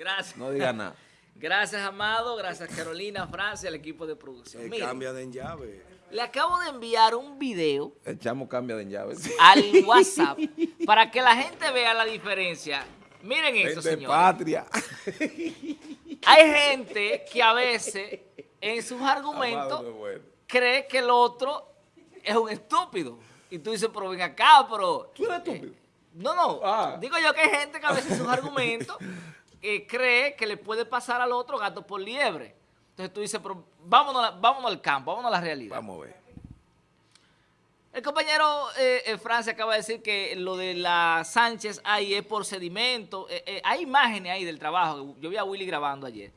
Gracias. No diga nada. Gracias, Amado. Gracias, Carolina, Francia, el equipo de producción. Eh, cambia de llave. le acabo de enviar un video El chamo cambia de llaves. al WhatsApp para que la gente vea la diferencia. Miren eso, de señores. patria. Hay gente que a veces en sus argumentos bueno. cree que el otro es un estúpido. Y tú dices, pero ven acá, pero... ¿Tú eres estúpido? Eh, no, no. Ah. Digo yo que hay gente que a veces en sus argumentos eh, cree que le puede pasar al otro gato por liebre. Entonces tú dices, pero vámonos, vámonos al campo, vámonos a la realidad. Vamos a ver. El compañero eh, eh, Francia acaba de decir que lo de la Sánchez ahí es por sedimento. Eh, eh, hay imágenes ahí del trabajo. Yo vi a Willy grabando ayer.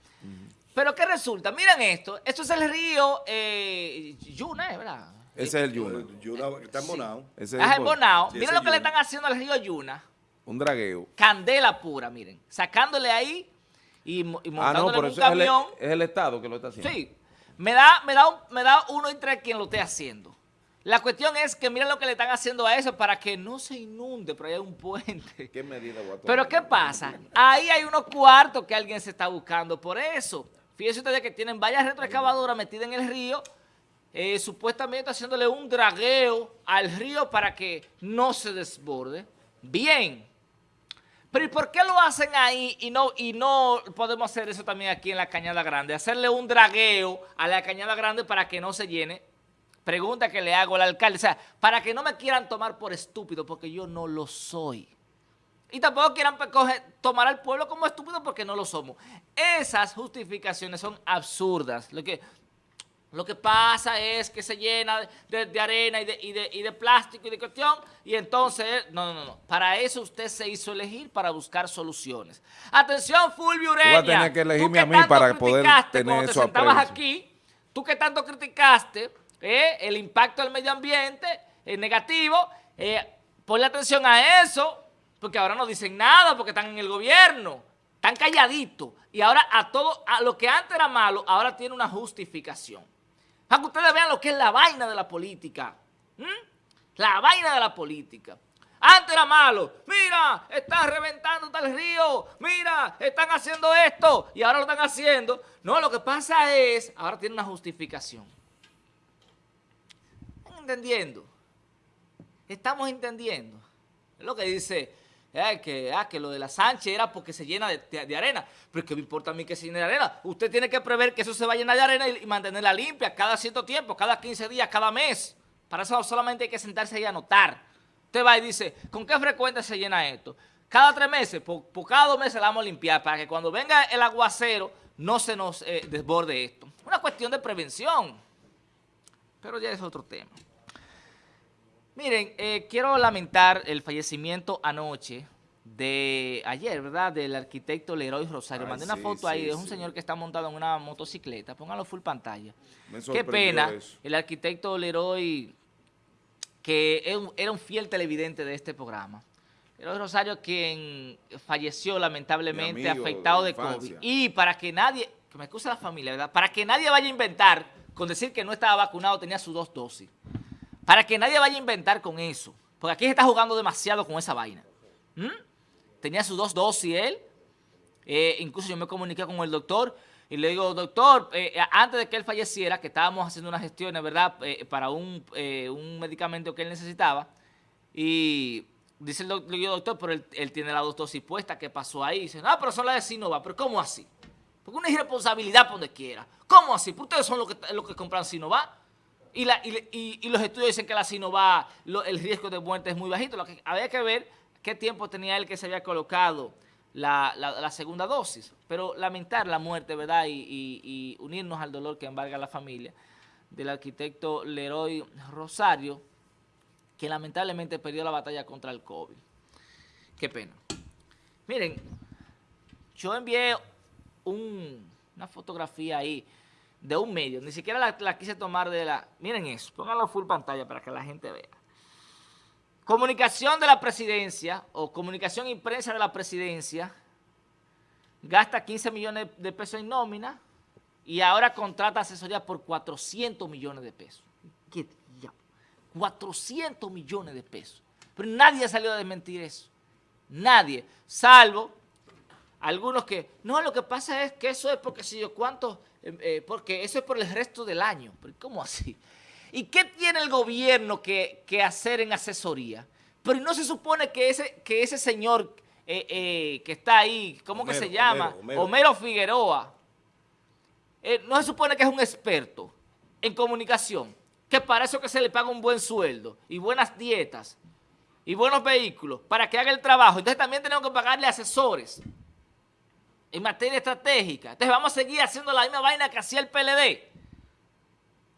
Pero ¿qué resulta? Miren esto. Esto es el río eh, Yuna. ¿verdad? Ese es el Yuna. Yuna está embonado. Ese es Ah, Bonao. Sí, Miren lo que le están haciendo al río Yuna. Un dragueo. Candela pura, miren. Sacándole ahí y, y Ah, no, montándole por en un eso es el, camión. es el Estado que lo está haciendo. Sí. Me da, me, da un- me da uno entre quien lo esté haciendo. La cuestión es que miren lo que le están haciendo a eso para que no se inunde, pero ahí hay un puente. ¿Qué medida voy a tomar? Pero ¿qué pasa? Ahí hay unos cuartos que alguien se está buscando por eso. Fíjense ustedes que tienen varias retroexcavadoras metidas en el río, eh, supuestamente haciéndole un dragueo al río para que no se desborde. Bien. Pero ¿y por qué lo hacen ahí y no, y no podemos hacer eso también aquí en la Cañada Grande? Hacerle un dragueo a la Cañada Grande para que no se llene. Pregunta que le hago al alcalde. O sea, para que no me quieran tomar por estúpido, porque yo no lo soy. Y tampoco quieran tomar al pueblo como estúpido porque no lo somos. Esas justificaciones son absurdas. Lo que, lo que pasa es que se llena de, de arena y de, y, de, y de plástico y de cuestión. Y entonces, no, no, no. Para eso usted se hizo elegir, para buscar soluciones. Atención, Fulvio Ureña. Tú vas a tener que elegirme a mí para poder tener te eso a sentabas aquí, tú que tanto criticaste eh, el impacto del medio ambiente eh, negativo, eh, ponle atención a eso, porque ahora no dicen nada porque están en el gobierno, están calladitos. Y ahora a todo, a lo que antes era malo, ahora tiene una justificación. Para que ustedes vean lo que es la vaina de la política. ¿m? La vaina de la política. Antes era malo. Mira, están reventando tal río. Mira, están haciendo esto. Y ahora lo están haciendo. No, lo que pasa es, ahora tiene una justificación. ¿Están entendiendo? Estamos entendiendo. Es lo que dice, eh, que, ah, que lo de la Sánchez era porque se llena de, arena. Pero ¿qué me importa a mí que se llene de arena? Usted tiene que prever que eso se va a llenar de arena y, mantenerla limpia cada cierto tiempo, cada 15 días, cada mes. Para eso solamente hay que sentarse y anotar. Usted va y dice, ¿con qué frecuencia se llena esto? Cada tres meses, por, por cada dos meses la vamos a limpiar para que cuando venga el aguacero no se nos eh, desborde esto. Una cuestión de prevención. Pero ya es otro tema. Miren, eh, quiero lamentar el fallecimiento anoche de ayer, ¿verdad? Del arquitecto Leroy Rosario. Ay, Mandé una sí, foto sí, ahí, es un sí. señor que está montado en una motocicleta. Póngalo full pantalla. Me Qué pena, eso. el arquitecto Leroy, que era un fiel televidente de este programa. Leroy Rosario, quien falleció lamentablemente amigo afectado de de. COVID. Y para que nadie, que me excuse la familia, ¿verdad? Para que nadie vaya a inventar con decir que no estaba vacunado, tenía sus dos dosis. Para que nadie vaya a inventar con eso. Porque aquí se está jugando demasiado con esa vaina. ¿Mm? Tenía sus dos dosis él. Eh, incluso yo me comuniqué con el doctor y le digo, doctor, eh, antes de que él falleciera, que estábamos haciendo unas gestiones, ¿verdad? Eh, para un, un medicamento que él necesitaba. Y dice el doc- le doctor, pero él, él tiene las dos dosis puestas, ¿qué pasó ahí? dice, no, pero son las de Sinova. ¿Pero cómo así? Porque una irresponsabilidad por donde quiera. ¿Cómo así? ¿Por ustedes son los que, los que compran Sinova? Y, la- y, y- y los estudios dicen que la Sinova, lo- el riesgo de muerte es muy bajito. Lo que había que ver qué tiempo tenía él que se había colocado la, segunda dosis. Pero lamentar la muerte, ¿verdad? Y, unirnos al dolor que embarga la familia del arquitecto Leroy Rosario, que lamentablemente perdió la batalla contra el COVID. Qué pena. Miren, yo envié un- una fotografía ahí de un medio, ni siquiera la, quise tomar de la... Miren eso, pónganlo full pantalla para que la gente vea. Comunicación de la presidencia o comunicación y prensa de la presidencia gasta 15 millones de pesos en nómina y ahora contrata asesoría por 400 millones de pesos. ¿Qué diablo? 400 millones de pesos. Pero nadie ha salido a desmentir eso. Nadie, salvo algunos que, no, lo que pasa es que eso es porque si yo cuánto, eh, eh, porque eso es por el resto del año. ¿Pero cómo así? ¿Y qué tiene el gobierno que, hacer en asesoría? Pero no se supone que ese, que ese señor que está ahí, ¿cómo que se llama? Homero, Figueroa. no se supone que es un experto en comunicación, que para eso que se le paga un buen sueldo y buenas dietas y buenos vehículos para que haga el trabajo. Entonces también tenemos que pagarle asesores en materia estratégica. Entonces vamos a seguir haciendo la misma vaina que hacía el PLD.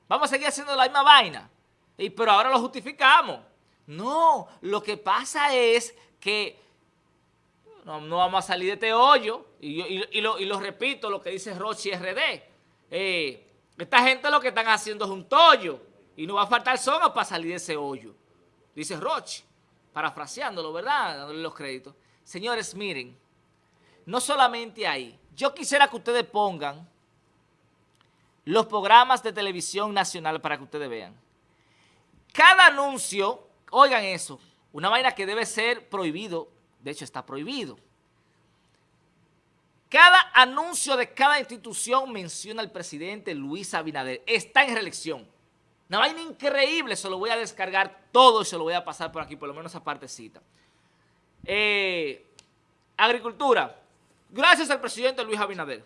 Vamos a seguir haciendo la misma vaina. Y, pero ahora lo justificamos. No, lo que pasa es que no, vamos a salir de este hoyo. Y, lo, repito, lo que dice Rochi RD. Eh, esta gente lo que están haciendo es un tollo. Y no va a faltar soga para salir de ese hoyo. Dice Rochi parafraseándolo, ¿verdad? Dándole los créditos. Señores, miren, no solamente ahí. Yo quisiera que ustedes pongan los programas de televisión nacional para que ustedes vean. Cada anuncio, oigan eso, una vaina que debe ser prohibido, de hecho está prohibido. Cada anuncio de cada institución menciona al presidente Luis Abinader. Está en reelección. Una vaina increíble, se lo voy a descargar todo y se lo voy a pasar por aquí, por lo menos esa partecita. Eh, agricultura. Gracias al presidente Luis Abinader.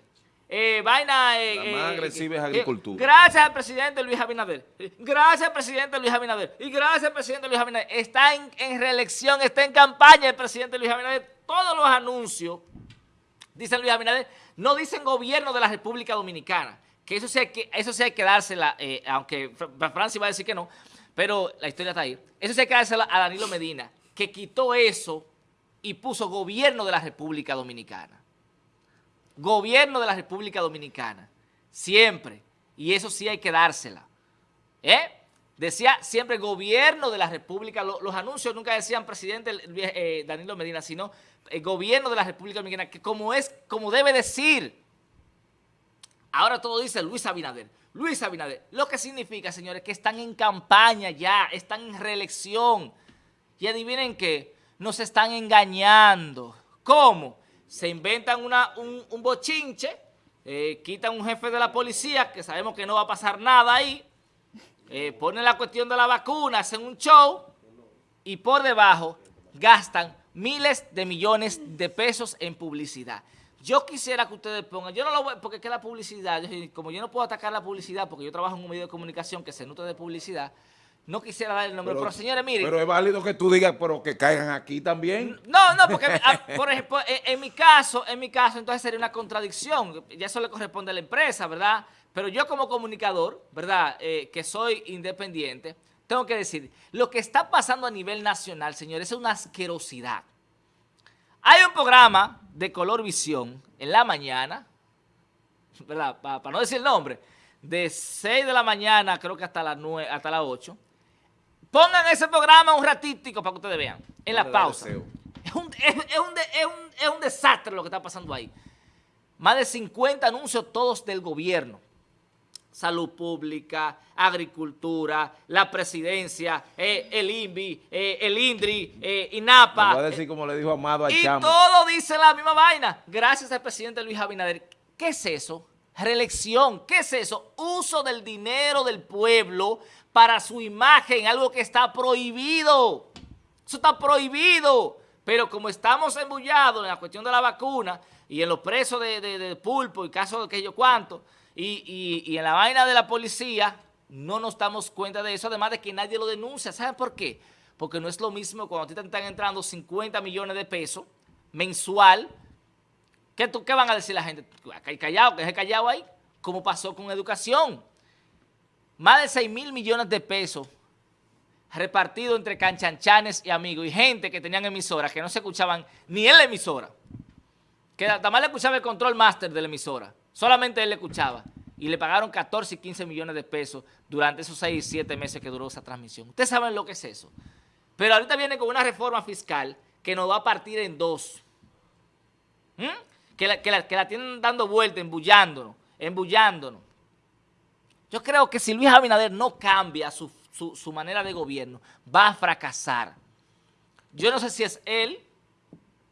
Eh, vaina... Eh, La más agresiva es agricultura. gracias al presidente Luis Abinader. Gracias al presidente Luis Abinader. Y gracias al presidente Luis Abinader. Está en, en reelección, está en campaña el presidente Luis Abinader. Todos los anuncios, dice Luis Abinader, no dicen gobierno de la República Dominicana que eso sí hay que, eso sí hay que dársela, eh, aunque Francia va a decir que no, pero la historia está ahí. Eso sí hay que dársela a Danilo Medina, que quitó eso y puso gobierno de la República Dominicana. Gobierno de la República Dominicana. Siempre. Y eso sí hay que dársela. ¿Eh? Decía siempre gobierno de la República, los, anuncios nunca decían presidente eh, Danilo Medina, sino el gobierno de la República Dominicana, que como es, como debe decir, Ahora todo dice Luis Abinader. Luis Abinader. Lo que significa, señores, que están en campaña ya, están en reelección. Y adivinen qué, nos están engañando. ¿Cómo? Se inventan una, un, bochinche, eh, quitan un jefe de la policía, que sabemos que no va a pasar nada ahí, eh, ponen la cuestión de la vacuna, hacen un show, y por debajo gastan miles de millones de pesos en publicidad. Yo quisiera que ustedes pongan, yo no lo voy, porque es que la publicidad, como yo no puedo atacar la publicidad, porque yo trabajo en un medio de comunicación que se nutre de publicidad, no quisiera dar el nombre, pero, señores, miren. Pero es válido que tú digas, pero que caigan aquí también. No, no, porque, por ejemplo, en, mi caso, en mi caso, entonces sería una contradicción, ya eso le corresponde a la empresa, ¿verdad? Pero yo como comunicador, ¿verdad?, eh, que soy independiente, tengo que decir, lo que está pasando a nivel nacional, señores, es una asquerosidad. Hay un programa de Color Visión en la mañana, ¿verdad? Para, no decir el nombre, de 6 de la mañana creo que hasta las 9, hasta las 8. Pongan ese programa un ratito para que ustedes vean, en la pausa. Es un, es un desastre lo que está pasando ahí. Más de 50 anuncios todos del gobierno salud pública, agricultura, la presidencia, eh, el INVI, eh, el INDRI, eh, INAPA. Voy a decir como le dijo Amado al Y todo dice la misma vaina. Gracias al presidente Luis Abinader. ¿Qué es eso? Reelección. ¿Qué es eso? Uso del dinero del pueblo para su imagen, algo que está prohibido. Eso está prohibido. Pero como estamos embullados en la cuestión de la vacuna y en los presos de, pulpo y casos de aquello cuanto, y, en la vaina de la policía no nos damos cuenta de eso, además de que nadie lo denuncia. ¿Saben por qué? Porque no es lo mismo cuando a ti te están entrando 50 millones de pesos mensual. ¿Qué, tú, ¿Qué van a decir la gente? ¿Hay callado? ¿Qué es callado ahí? Como pasó con educación. Más de 6 mil millones de pesos repartidos entre canchanchanes y amigos y gente que tenían emisoras que no se escuchaban ni en la emisora. Que más le escuchaba el control master de la emisora. Solamente él le escuchaba. Y le pagaron 14 y 15 millones de pesos durante esos 6 y 7 meses que duró esa transmisión. Ustedes saben lo que es eso. Pero ahorita viene con una reforma fiscal que nos va a partir en dos. ¿Mm? Que, la, que, tienen dando vuelta, embullándonos, embullándonos. Yo creo que si Luis Abinader no cambia su, su manera de gobierno, va a fracasar. Yo no sé si es él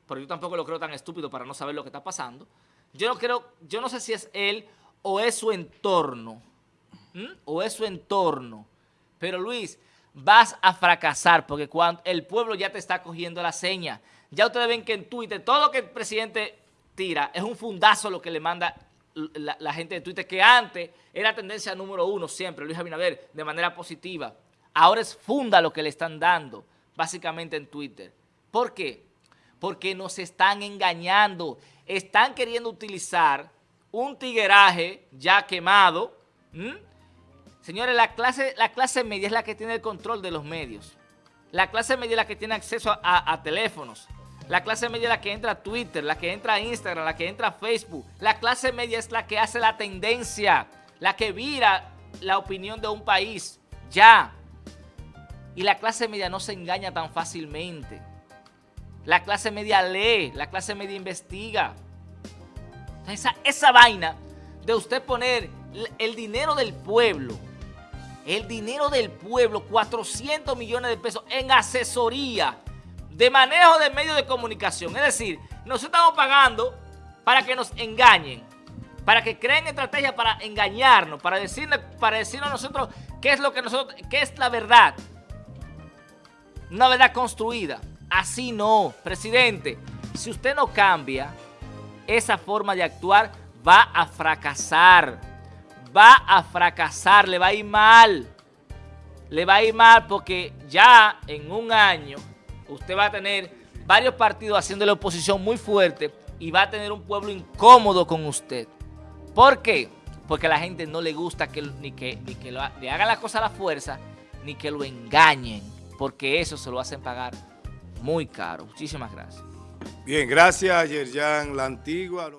pero yo tampoco lo creo tan estúpido para no saber lo que está pasando. Yo no creo, yo no sé si es él o es su entorno, o es su entorno. Pero Luis, vas a fracasar porque cuando el pueblo ya te está cogiendo la seña. Ya ustedes ven que en Twitter todo lo que el presidente es un fundazo lo que le manda la, gente de Twitter, que antes era tendencia número uno siempre, Luis Abinader, de manera positiva. Ahora es funda lo que le están dando, básicamente en Twitter. ¿Por qué? Porque nos están engañando. Están queriendo utilizar un tigueraje ya quemado. Señores, la clase, la clase media es la que tiene el control de los medios. La clase media es la que tiene acceso a teléfonos. La clase media es la que entra a Twitter, la que entra a Instagram, la que entra a Facebook. La clase media es la que hace la tendencia, la que vira la opinión de un país. Ya. Y la clase media no se engaña tan fácilmente. La clase media lee, la clase media investiga. Esa, esa vaina de usted poner el dinero del pueblo, el dinero del pueblo, 400 millones de pesos en asesoría de manejo de medios de comunicación. Es decir, nos estamos pagando para que nos engañen, para que creen estrategias para engañarnos, para, decirle, para decirnos a nosotros qué es lo que nosotros, qué es la verdad. Una verdad construida. Así no, presidente. Si usted no cambia esa forma de actuar, va a fracasar. Va a fracasar, le va a ir mal. Le va a ir mal porque ya en un año usted va a tener varios partidos haciendo la oposición muy fuerte y va a tener un pueblo incómodo con usted. ¿Por qué? Porque a la gente no le gusta que, ni que, ni que le hagan la cosa a la fuerza, ni que lo engañen, porque eso se lo hacen pagar muy caro. Muchísimas gracias. Bien, gracias Yerjan La Antigua.